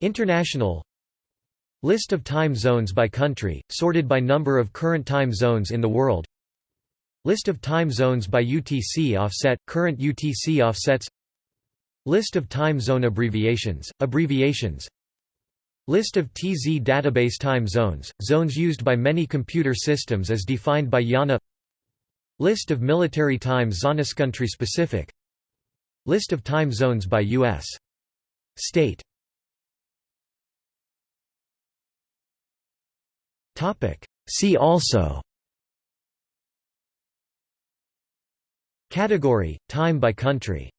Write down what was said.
International. List of time zones by country, sorted by number of current time zones in the world. List of time zones by UTC offset, current UTC offsets. List of time zone abbreviations, abbreviations. List of TZ database time zones, zones used by many computer systems as defined by IANA. List of military time zones country specific List of time zones by U.S. state See also Category – Time by country